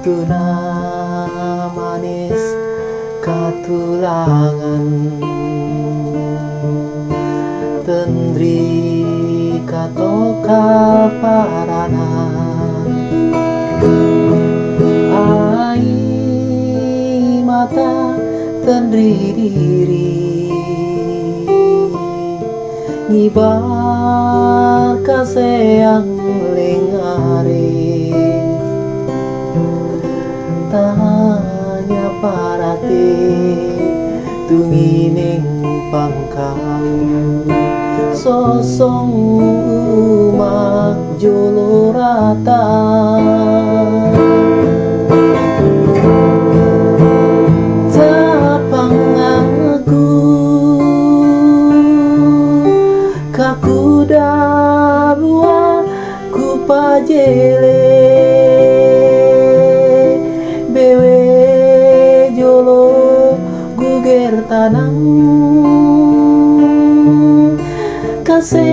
Tuna manis katulangan. Tendri katoka paranan Ai mata tendri diri. Ngibar kaseyang lengare Parate tungining pangkau Sosong umak aku Kakuda buah ku gertanang kasi